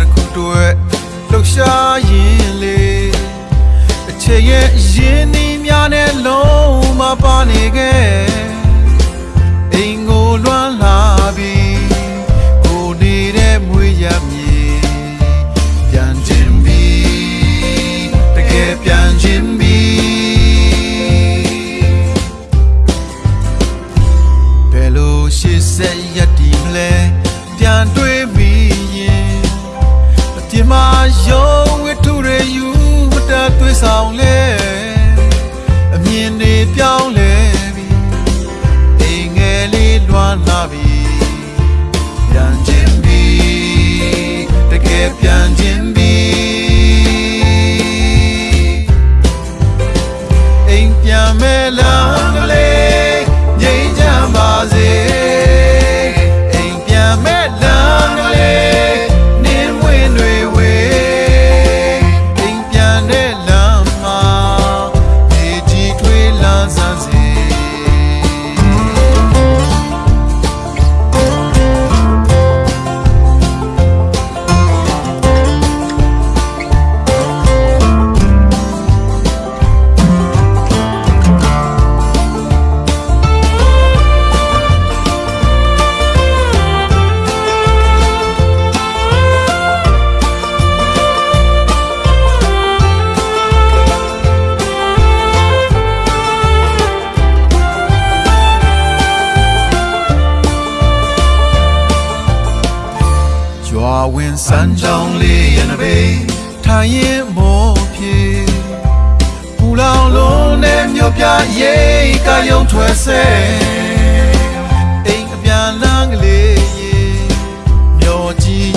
တစ်ခုတည်းလှူရှားရင်လေအချက်ရဲ့ရင်းနှီးများနဲ့လုံးမပါနေခဲ့အိမ်ကိုလွမ်းလာပြီးကိုနေတဲ့မွေးရမြေပြန်ခြင်းပြီးတကယ်ပြန်ခြင်းပြီးဘယ်လိုရှေ့ဆက်ရက်ဒီမလဲပြန်တွေးမိရင်အပြစ် မယုံဝတ္ထုတွေယူမတတ်သွေးဆောင်လဲအမြင်တွေပြောင်းလဲ ဝင်စမ်းချောင်းလေးရနဘေးထိုင်ရင်မောဖြေပူလောင်လုံးနဲ့မြို့ပြရိတ်ကယုံထွက်ဆဲအိမ်အပြန်လန်းကလေးရေမျောကြီး